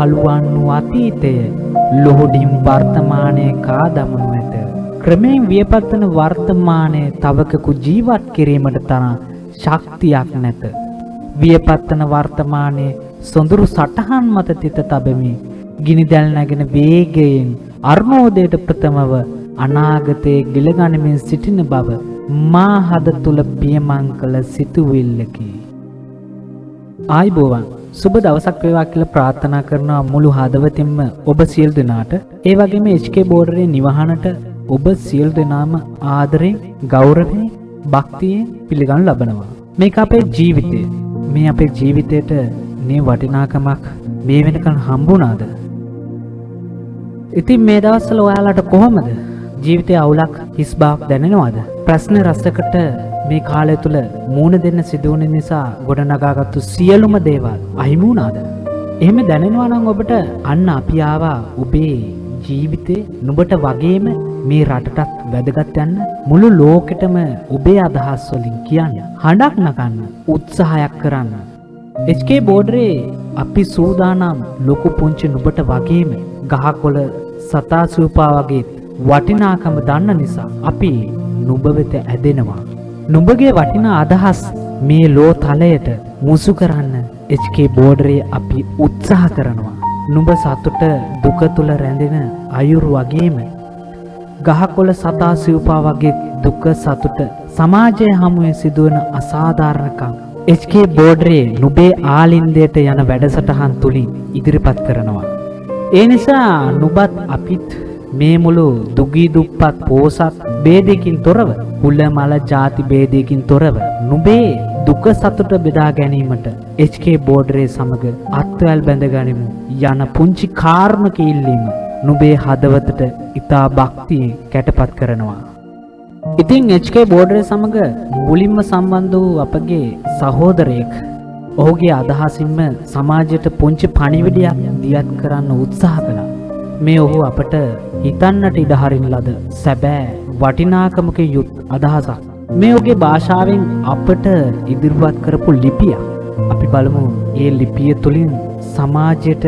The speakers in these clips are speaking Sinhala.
ගිනිදැල් නැගුණු කළුවන් වූ අතීතය ලොහොඩින් වර්තමානයේ කා දමනු ඇත. ක්‍රමයෙන් වියපත්තන වර්තමානයේ තවකකු ජීවත් කිරීමට තරම් ශක්තියක් නැත. වියපත්තන වර්තමානයේ සොඳුරු සටහන් මත තිත තබමි. ගිනිදැල් නැගෙන වේගයෙන් අර්ණෝදයට ප්‍රථමව අනාගතයේ ගිලගනිමින් සිටින බව මා හද තුල පියමන් කළ සිතුවිල්ලකි. ආයිබෝවන් සුබ දවසක් වේවා කියලා ප්‍රාර්ථනා කරනවා මුළු හදවතින්ම ඔබ සියලු දෙනාට. ඒ වගේම HK බෝඩරේ නිවහනට ඔබ සියලු දෙනාම ආදරෙන්, ගෞරවයෙන්, භක්තියෙන් පිළිගනු ලබනවා. මේක අපේ ජීවිතය. මේ අපේ ජීවිතයට මේ වටිනාකමක් මේ වෙනකන් හම්බුණාද? ඉතින් මේ දවස්වල ඔයාලට කොහොමද? ජීවිතයේ අවුලක් හිස් බවක් දැනෙනවද? ප්‍රශ්න රසකට මේ කාලය තුල මූණ දෙන්න සිදුවන නිසා ගොඩනගාගත්තු සියලුම දේවල් අහිමි වුණාද? එහෙම දැනෙනවා නම් ඔබට අන්න අපි ආවා ඔබේ ජීවිතේ නුඹට වගේම මේ රටටත් වැදගත් යන්න. මුළු ලෝකෙටම ඔබේ අදහස් වලින් කියන්න. හඬක් නගන්න. උත්සාහයක් කරන්න. HK බෝඩරේ අපි සූදානම් ලොකු පුංචි නුඹට වගේම ගහකොළ සතා සූපා වගේ වටිනාකම දන්න නිසා අපි නුඹ වෙත ඇදෙනවා. නුඹගේ වටිනා අදහස් මේ ලෝ තලයට මුසු කරන්න HK බෝඩරේ අපි උත්සාහ කරනවා නුඹ සතුට දුක තුල රැඳෙන අයුරු වගේම ගහකොළ සතා සිව්පා වගේ දුක සතුට සමාජය හමුවේ සිදුවන අසාධාරණකම් HK බෝඩරේ නුඹේ ආලින්දයට යන වැඩසටහන් තුලින් ඉදිරිපත් කරනවා. ඒ නිසා නුඹත් අපිත් මේ මුළු දුගී දුප්පත් පෝසත් ભેදයකින් තොරව කුල මල ಜಾති ભેදයකින් තොරව නුඹේ දුක සතුට බෙදා ගැනීමට HK බෝඩරේ සමග අත්වැල් බැඳගනිමු යන පුංචි කාර්මක ඉල්ලීම නුඹේ හදවතට ඊතා භක්තියෙන් කැටපත් කරනවා ඉතින් HK බෝඩරේ සමග මුලින්ම සම්බන්ධ වූ අපගේ සහෝදරයෙක් ඔහුගේ අදහසින්ම සමාජයට පුංචි පණිවිඩයක් දියත් කරන්න උත්සාහ කළා. මේ ඔහු අපට හිතන්නට ඉඩ හරින ලද සැබෑ වටිනාකමක යුත් අදහසක්. මේ ඔහුගේ භාෂාවෙන් අපට ඉදිරිපත් කරපු ලිපියක්. අපි බලමු ඒ ලිපිය තුලින් සමාජයට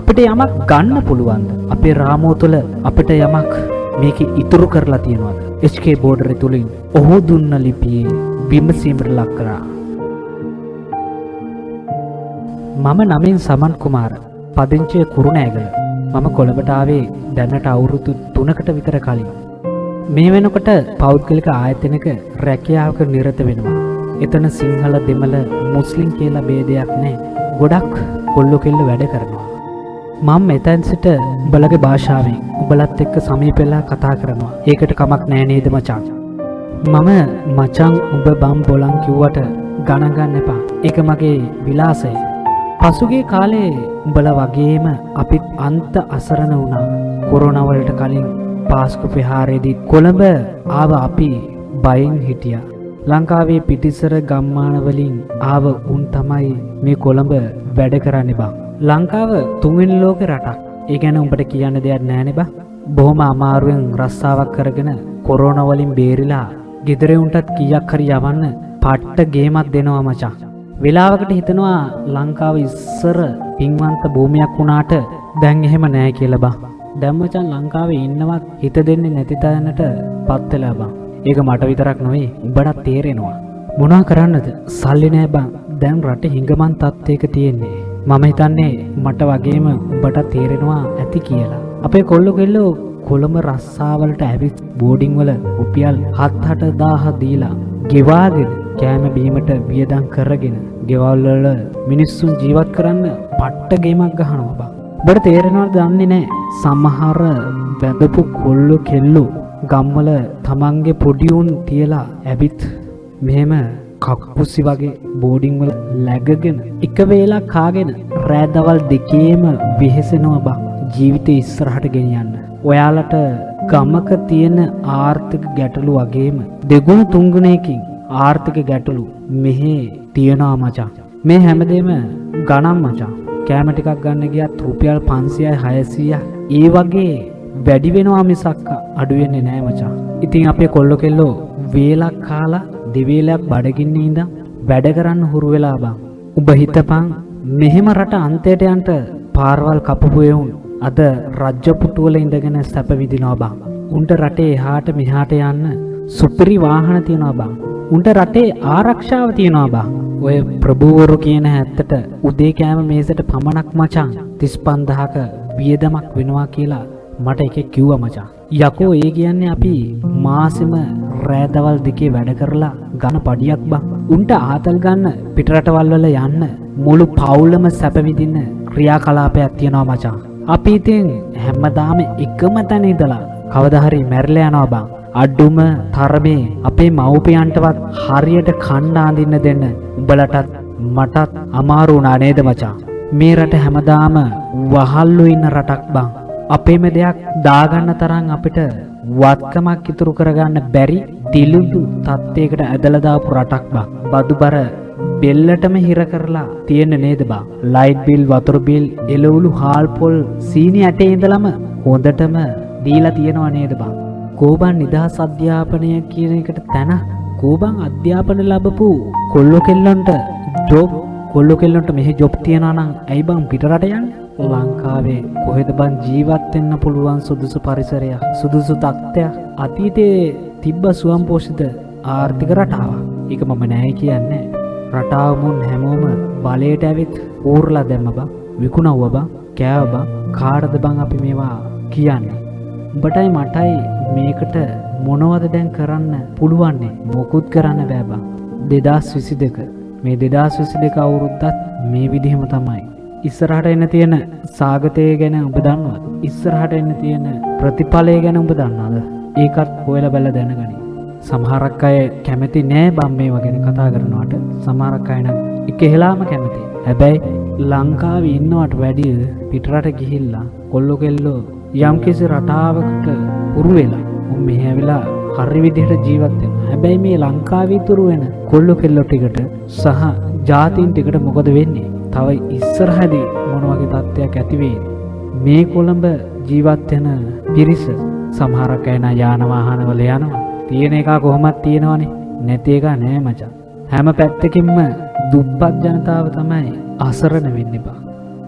අපිට යමක් ගන්න පුළුවන්ද? අපේ රාමුව තුළ අපිට යමක් මේක ඉතුරු කරලා තියෙනවද? HK බෝඩරේ තුලින් ඔහු දුන්න ලිපියේ විමසීමට ලක් කරා. මම නමින් සමන් කුමාර පදිංචිය කුරුණෑගල මම කොළඹට ආවේ දැනට අවුරුදු 3කට විතර කලින්. මේ වෙනකොට පෞද්ගලික ආයතනයක රැකියාවක නිරත වෙනවා. එතන සිංහල දෙමළ මුස්ලිම් කියලා ભેදයක් නැහැ. ගොඩක් කොල්ලෝ කෙල්ල වැඩ කරනවා. මම මෙතැන් සිට උඹලගේ භාෂාවෙන් උඹලත් එක්ක සමීපෙලා කතා කරනවා. ඒකට කමක් නෑ නේද මචං? මම මචං උඹ බම් බොලන් කිව්වට ගණන් ගන්න එපා. ඒක මගේ විලාසය. පසුගිය කාලේ උඹල වගේම අපිත් අන්ත අසරණ වුණා. කොරෝනා වලට කලින් පාස්කු ප්‍රහාරයේදී කොළඹ ආව අපි බයෙන් හිටියා. ලංකාවේ පිටිසර ගම්මාන වලින් ආව උන් තමයි මේ කොළඹ වැඩ කරන්නේ බං. ලංකාව තුන්වෙනි ලෝක රටක්. ඒ ගැන උඹට කියන්න දෙයක් නෑනේ බං. බොහොම අමාරුවෙන් රස්සාවක් කරගෙන කොරෝනා වලින් බේරිලා ගෙදර උන්ටත් කීයක් හරි යවන්න පට්ට ගේමක් දෙනවා මචං. වෙලාවකට හිතනවා ලංකාව ඉස්සර පින්වන්ත භූමියක් වුණාට දැන් එහෙම නෑ කියලා බං. දැන් මචං ලංකාවේ ඉන්නවත් හිත දෙන්නේ නැති තැනට පත් වෙලා බං. ඒක මට විතරක් නෙවෙයි උඹටත් තේරෙනවා. මොනවා කරන්නද? සල්ලි නෑ බං. දැන් රටේ හිඟමන් තත්ත්වයක තියෙන්නේ. මම හිතන්නේ මට වගේම උඹට තේරෙනවා ඇති කියලා. අපේ කොල්ලෝ කෙල්ලෝ කොළඹ රස්සාවලට ඇවිත් බෝඩිං වල රුපියල් 7-8000 දීලා ගෙවාගෙන කෑම බීමට වියදම් කරගෙන ගෙවල් වල මිනිස්සුන් ජීවත් කරන්න පට්ට ගේමක් ගහනවා බං. ඔබට තේරෙනවද දන්නේ නැහැ. සමහර වැදපු කොල්ලෝ කෙල්ලෝ ගම්වල තමන්ගේ පොඩි උන් තියලා ඇවිත් මෙහෙම කක්කුසි වගේ බෝඩිං වල läගගෙන එක වේලක් කාගෙන රෑ දවල් දෙකේම වෙහෙසෙනවා බං. ජීවිතේ ඉස්සරහට ගෙනියන්න. ඔයාලට ගමක තියෙන ආර්ථික ගැටලු වගේම දෙගුණ තුන්ගුණයකින් ආර්ථික ගැටලු මෙහි තියෙනවා මචං. මේ හැමදේම ගණන් මචං. කෑම ටිකක් ගන්න ගියත් රුපියල් 500යි 600යි ඒ වගේ වැඩි වෙනවා මිසක් අඩු වෙන්නේ නෑ මචං. ඉතින් අපේ කොල්ල කෙල්ලෝ වේලක් කාලා දෙවේලක් බඩගින්නේ ඉඳන් වැඩ කරන්න හුරු වෙලා බං. උඹ හිතපන් මෙහෙම රට අන්තයට යන්න පාරවල් කපපු එවුන් අද රජ්‍ය පුටුවල ඉඳගෙන සැප විඳිනවා බං. උන්ට රටේ එහාට මෙහාට යන්න සුපිරි වාහන තියෙනවා බං. උන්ට රටේ ආරක්ෂාව තියෙනවා බං. ඔය ප්‍රභූවරු කියන හැත්තට උදේ කෑම මේසට පමණක් මචං 35000ක වියදමක් වෙනවා කියලා මට එකෙක් කිව්වා මචං. යකෝ ඒ කියන්නේ අපි මාසෙම රෑදවල් දෙකේ වැඩ කරලා ගන්න පඩියක් බං. උන්ට ආතල් ගන්න පිටරටවල් වල යන්න මුළු පවුලම සැප විඳින්න ක්‍රියාකලාපයක් තියෙනවා මචං. අපි ඉතින් හැමදාම එකම තැන ඉඳලා කවදා හරි මැරිලා යනවා බං. අඩුම තරමේ අපේ මව්පියන්ටවත් හරියට කන්න අඳින්න දෙන්න උඹලටත් මටත් අමාරු වුණා නේද මචං. මේ රට හැමදාම වහල්ලු ඉන්න රටක් බං. අපේම දෙයක් දාගන්න තරම් අපිට වත්කමක් ඉතුරු කරගන්න බැරි දිලුදු තත්ත්වයකට ඇදලා දාපු රටක් බං. බදුබර බෙල්ලටම හිර කරලා තියෙන නේද බං. ලයිට් බිල් වතුර බිල් එළවලු හාල් පොල් සීනි ඇටේ ඉඳලම හොඳටම දීලා තියෙනවා නේද බං. කෝබන් නිදහස් අධ්‍යාපනය කියන එකට තැන කෝබන් අධ්‍යාපන ලැබපු කොල්ලො කෙල්ලොන්ට ජොබ් කොල්ලො කෙල්ලොන්ට මෙහි ජොබ් තියනවා නම් ඇයි බං පිටරට යන්නේ? ලංකාවේ කොහෙද බං ජීවත් වෙන්න පුළුවන් සුදුසු පරිසරයක් සුදුසු තත්ත්වයක් අතීතයේ තිබ්බ සුවම් පෝෂිත ආර්ථික රටාවක්. ඒක මම නෑ කියන්නේ. රටාව මුන් හැමෝම බලයට ඇවිත් ඌර්ලා දැම්ම බං විකුණව්ව බං කෑව බං කාටද බං අපි මේවා කියන්නේ. උඹටයි මටයි මේකට මොනවද දැන් කරන්න පුළුවන්නේ මොකුත් කරන්න බෑ බං. 2022 මේ 2022 අවුරුද්දත් මේ විදිහම තමයි. ඉස්සරහට එන්න තියෙන සාගතය ගැන ඔබ දන්නවද? ඉස්සරහට එන්න තියෙන ප්‍රතිඵලය ගැන ඔබ දන්නවද? ඒකත් හොයලා බලලා දැනගනි. සමහරක් අය කැමති නෑ බම් මේවා ගැන කතා කරනවට. සමහරක් අය නම් එකහෙලාම කැමති. හැබැයි ලංකාවේ ඉන්නවට වැඩිය පිටරට ගිහිල්ලා කොල්ලෝ කෙල්ලෝ යම්කිසි රටාවකට උරු වෙලා උන් මෙහෙ ඇවිලා හරි විදිහට ජීවත් වෙනවා. හැබැයි මේ ලංකාවේ ඉතුරු වෙන කොල්ලෝ කෙල්ලෝ ටිකට සහ ජාතීන් ටිකට මොකද වෙන්නේ? තව ඉස්සරහදී මොන වගේ තත්ත්වයක් ඇති වෙයිද? මේ කොළඹ ජීවත් වෙන පිරිස සමහරක් අය නා යාන වාහනවල යනවා. තියෙන එක කොහොමත් තියෙනවනේ. නැති එක නෑ මචං. හැම පැත්තකින්ම දුප්පත් ජනතාව තමයි අසරණ වෙන්නේ බා.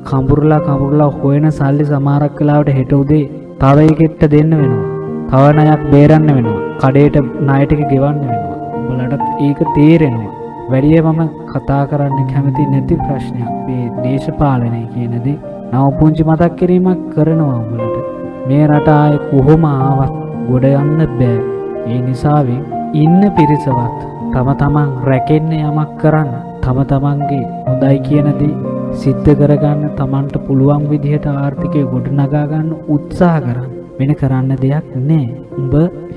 කඹුරුලා කඹුරුලා හොයන සල්ලි සමහරක් වෙලාවට හෙට උදේ තව එකෙක්ට දෙන්න වෙනවා. තව ණයක් බේරන්න වෙනවා. කඩේට ණය ටික ගෙවන්න වෙනවා. උඹලටත් ඒක තේරෙනවා. වැඩිය මම කතා කරන්න කැමති නැති ප්‍රශ්නයක් මේ දේශපාලනය කියන දේ. නව පුංචි මතක් කිරීමක් කරනවා උඹලට. මේ රට ආයේ කොහොම ආවත් ගොඩ යන්න බෑ. ඒ නිසාවෙන් ඉන්න පිරිසවත් තම තමන් රැකෙන්න යමක් කරන්න තම තමන්ගේ හොඳයි කියන දේ සිද්ධ කරගන්න තමන්ට පුළුවන් විදිහට ආර්ථිකය ගොඩනගා ගන්න උත්සාහ කරන්න. වෙන කරන්න දෙයක් නෑ. උඹ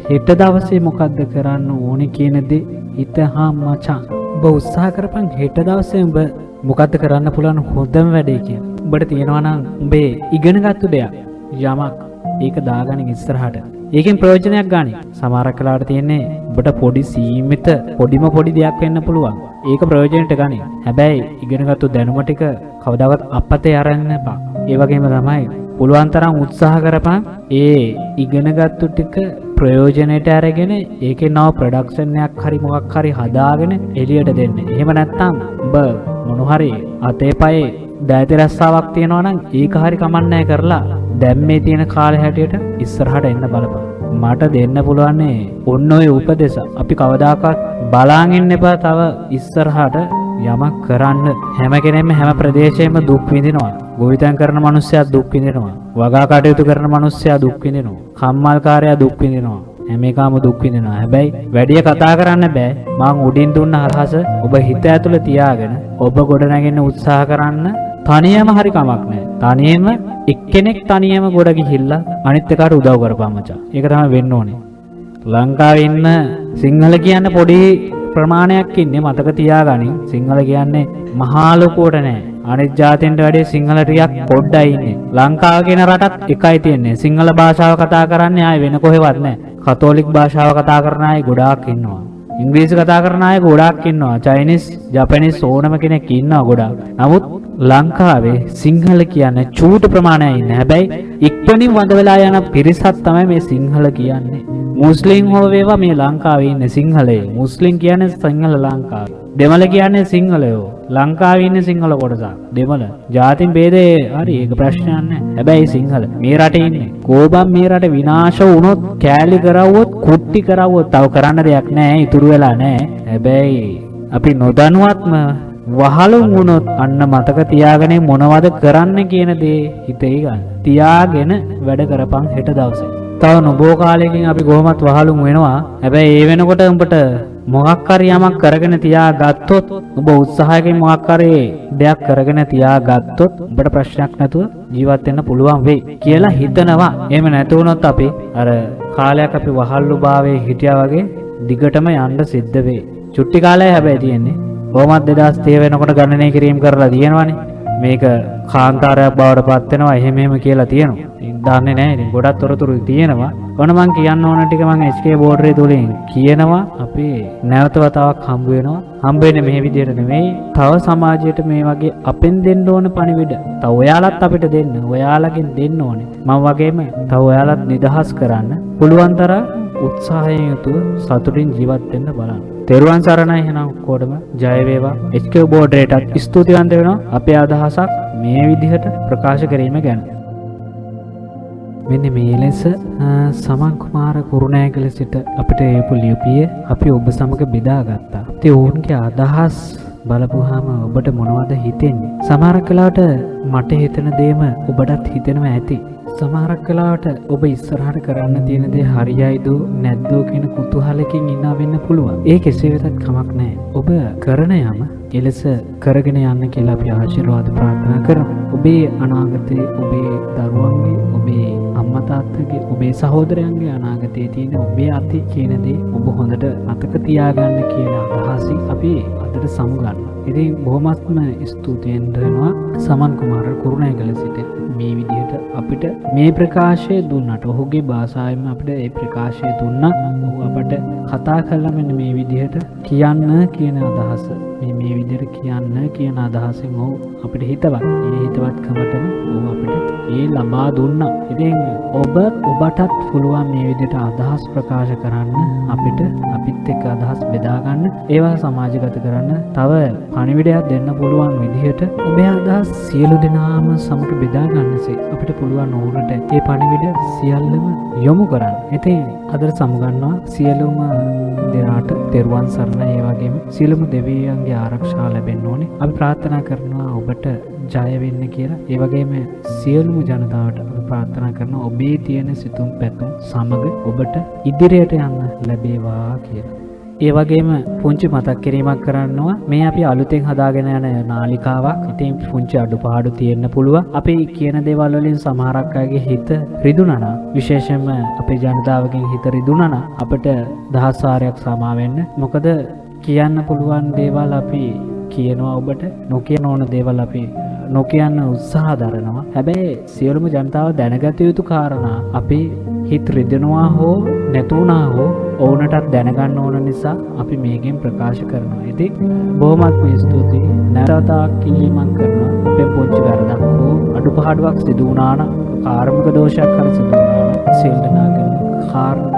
හෙට දවසේ මොකද්ද කරන්න ඕනේ කියන දේ හිතහා මචං. උඹ උත්සාහ කරපන් හෙට දවසේ උඹ මොකද්ද කරන්න පුළුවන් හොඳම වැඩේ කියලා. උඹට තියෙනවා නම් උඹේ ඉගෙනගත්තු දෙයක් යමක් ඒක දාගන්න ඉස්සරහට. ඒකෙන් ප්‍රයෝජනයක් ගන්න. සමහරක් වෙලාවට තියෙන්නේ ඔබට පොඩි සීමිත පොඩිම පොඩි දෙයක් වෙන්න පුළුවන්. ඒක ප්‍රයෝජනෙට ගන්න. හැබැයි ඉගෙනගත්තු දැනුම ටික කවදාවත් අපතේ අරන්න එපා. ඒ වගේම තමයි පුළුවන් තරම් උත්සාහ කරපන් ඒ ඉගෙනගත්තු ටික ප්‍රයෝජනයට අරගෙන ඒකේ නව ප්‍රොඩක්ෂන් එකක් හරි මොකක් හරි හදාගෙන එළියට දෙන්න. එහෙම නැත්නම් ඔබ මොන හරි අතේ පයේ දෑති රස්සාවක් තියෙනවා නම් ඒක හරි කමන්නෑ කරලා දැන් මේ තියෙන කාලේ හැටියට ඉස්සරහට එන්න බලපන්. මට දෙන්න පුළුවන්නේ ඔන්න ඔය උපදෙස. අපි කවදාකවත් බලාගෙන ඉන්න එපා තව ඉස්සරහට යමක් කරන්න හැම කෙනෙක්ම හැම ප්‍රදේශයෙන්ම දුක් විඳිනවා. ගොවිතැන් කරන මිනිස්සයා දුක් විඳිනවා. වගා කටයුතු කරන මිනිස්සයා දුක් විඳිනවා. කම්මල්කාරයා දුක් විඳිනවා. හැම එකම දුක් විඳිනවා. හැබැයි වැඩිය කතා කරන්න බෑ. මං උඩින් දුන්න අදහස ඔබ හිත ඇතුළේ තියාගෙන ඔබ ගොඩනගෙන උත්සාහ කරන්න තනියම හරි කමක් නැහැ. තනියම එක්කෙනෙක් තනියම ගොඩ ගිහිල්ලා අනිත් එකාට උදව් කරපන් මචං. ඒක තමයි වෙන්න ඕනේ. ලංකාවේ ඉන්න සිංහල කියන්න පොඩි ප්‍රමාණයක් ඉන්නේ මතක තියාගනින්. සිංහල කියන්නේ මහා ලොකුවට නෑ. අනිත් ජාතීන්ට වැඩිය සිංහල ටිකක් පොඩ්ඩයි ඉන්නේ. ලංකාව කියන රටත් එකයි තියෙන්නේ. සිංහල භාෂාව කතා කරන්නේ ආයේ වෙන කොහෙවත් නෑ. කතෝලික භාෂාව කතා කරන අය ගොඩාක් ඉන්නවා. ඉංග්‍රීසි කතා කරන අය ගොඩාක් ඉන්නවා. චයිනිස්, ජපනිස් ඕනම කෙනෙක් ඉන්නවා ගොඩාක්. නමුත් ලංකාවේ සිංහල කියන්නේ චූට ප්‍රමාණයක් ඉන්න. හැබැයි ඉක්මනින් වඳ වෙලා යන පිරිසක් තමයි මේ සිංහල කියන්නේ. මුස්ලිම් හෝ වේවා මේ ලංකාවේ ඉන්න සිංහලයේ. මුස්ලිම් කියන්නේ සිංහල ලංකාව. දෙමළ කියන්නේ සිංහලයෝ. ලංකාවේ ඉන්න සිංහල කොටසක්. දෙමළ. ජාතින් ભેදේ හරි ඒක ප්‍රශ්නයක් නැහැ. හැබැයි සිංහල මේ රටේ ඉන්නේ. කෝබම් මේ රට විනාශ වුණොත් කෑලි කරවුවොත් කුට්ටි කරවුවොත් තව කරන්න දෙයක් නැහැ. ඉතුරු වෙලා නැහැ. හැබැයි අපි නොදනුවත්ම වහලුම් වුණොත් අන්න මතක තියාගෙන මොනවද කරන්න කියන දේ හිතේ ගන්න. තියාගෙන වැඩ කරපන් හෙට දවසේ. තව නොබෝ කාලයකින් අපි කොහොමත් වහලුම් වෙනවා. හැබැයි ඒ වෙනකොට උඹට මොකක් හරි යමක් කරගෙන තියාගත්තොත් ඔබ උත්සාහයකින් මොකක් හරි දෙයක් කරගෙන තියාගත්තොත් ඔබට ප්‍රශ්නයක් නැතුව ජීවත් වෙන්න පුළුවන් වෙයි කියලා හිතනවා. එහෙම නැති වුණොත් අපි අර කාලයක් අපි වහල්ලු භාවයේ හිටියා වගේ දිගටම යන්න සිද්ධ වෙයි. චුට්ටි කාලය හැබැයි තියෙන්නේ. කොහොමත් 2030 වෙනකොට ගණනය කිරීම කරලා තියෙනවානේ. මේක කාන්තාරයක් බවට පත් වෙනවා එහෙම එහෙම කියලා තියෙනවා. ඉතින් දන්නේ නැහැ. ඉතින් ගොඩක් තොරතුරු තියෙනවා. ඔන්න මං කියන්න ඕන ටික මං HK බෝඩරේ තුලින් කියනවා අපි නැවත වතාවක් හම්බ වෙනවා. හම්බ වෙන්නේ මේ විදිහට නෙමෙයි. තව සමාජයට මේ වගේ අපෙන් දෙන්න ඕන පණිවිඩ. තව ඔයාලත් අපිට දෙන්න. ඔයාලගෙන් දෙන්න ඕනේ. මම වගේම තව ඔයාලත් නිදහස් කරන්න පුළුවන් තරම් උත්සාහයෙන් යුතුව සතුටින් ජීවත් වෙන්න බලන්න. තෙරුවන් සරණයි එහෙනම් ඔක්කොටම ජය වේවා. HK බෝඩරේටත් ස්තුතිවන්ත වෙනවා අපේ අදහසක් මේ විදිහට ප්‍රකාශ කිරීම ගැන. මෙන්න මේ ලෙස සමන් කුමාර කුරුණෑගල සිට අපිට ඒපු ලියුපිය අපි ඔබ සමග බෙදාගත්තා. ඉතින් ඔවුන්ගේ අදහස් බලපුවාම ඔබට මොනවද හිතෙන්නේ? සමහරක් වෙලාවට මට හිතෙන දේම ඔබටත් හිතෙනවා ඇති. සමහරක් වෙලාවට ඔබ ඉස්සරහට කරන්න තියෙන දේ හරියයිද නැද්ද කියන කුතුහලකින් ඉන්නා වෙන්න පුළුවන්. ඒ කෙසේ වෙතත් කමක් නැහැ. ඔබ කරන යම එලෙස කරගෙන යන්න කියලා අපි ආශිර්වාද ප්‍රාර්ථනා කරමු. ඔබේ අනාගතයේ ඔබේ දරුවන්ගේ ඔබේ අම්මා තාත්තගේ ඔබේ සහෝදරයන්ගේ අනාගතයේ තියෙන ඔබේ අතේ කියන දේ ඔබ හොඳට අතක තියාගන්න කියන අදහසින් අපි අදට සමුගන්නවා. ඉතින් බොහොමත්ම ස්තුතියෙන් දෙනවා සමන් කුමාර කුරුණෑගල සිට මේ විදිහට අපිට මේ ප්‍රකාශය දුන්නට ඔහුගේ භාෂාවෙන් අපිට ඒ ප්‍රකාශය දුන්නා. ඔහු අපට කතා කළා මෙන්න මේ විදිහට කියන්න කියන අදහස. මේ මේ විදිහට කියන්න කියන අදහසෙන් ඔහු අපිට හිතවත්. ඒ හිතවත්කමටම ඔහු අපිට ඒ ලබා දුන්නා. ඉතින් ඔබ ඔබටත් පුළුවන් මේ විදිහට අදහස් ප්‍රකාශ කරන්න අපිට අපිත් එක්ක අදහස් බෙදා ගන්න ඒවා සමාජගත කරන්න තව පණිවිඩයක් දෙන්න පුළුවන් විදිහට ඔබේ අදහස් සියලු දෙනාම සමග බෙදා ගන්නසේ අපිට පුළුවන් ඕනට ඒ පණිවිඩ සියල්ලම යොමු කරන්න. ඉතින් අදට සමුගන්නවා සියලුම දෙනාට තෙරුවන් සරණ ඒ වගේම සියලුම දෙවියන්ගේ ආරක්ෂාව ලැබෙන්න ඕනේ. අපි ප්‍රාර්ථනා කරනවා ඔබට ජය වෙන්න කියලා. ඒ වගේම සියලුම ජනතාවට අපි ප්‍රාර්ථනා කරනවා ඔබේ තියෙන සිතුම් පැතුම් සමග ඔබට ඉදිරියට යන්න ලැබේවා කියලා. ඒ වගේම පුංචි මතක් කිරීමක් කරන්නවා මේ අපි අලුතෙන් හදාගෙන යන නාලිකාවක්. ඉතින් පුංචි අඩුපාඩු තියෙන්න පුළුවන්. අපි කියන දේවල් වලින් සමහරක් අයගේ හිත රිදුනනම් විශේෂයෙන්ම අපේ ජනතාවගෙන් හිත රිදුනනම් අපිට දහස් වාරයක් සමා වෙන්න. මොකද කියන්න පුළුවන් දේවල් අපි කියනවා ඔබට නොකියන ඕන දේවල් අපි නොකියන්න උත්සාහ දරනවා. හැබැයි සියලුම ජනතාව දැනගත යුතු කාරණා අපි හිත රිදෙනවා හෝ නැතුණා හෝ ඔවුනටත් දැනගන්න ඕන නිසා අපි මේකෙන් ප්‍රකාශ කරනවා. ඉතින් බොහොමත්ම ස්තුතියි. නැවතතාවක් කිලිමක් කරනවා. අපේ පොච්චි වැරදක් හෝ අඩුපාඩුවක් සිදු වුණා නම් කාර්මික දෝෂයක් හරි සිදු වුණා නම් සියලු දෙනාගේම කාර්මික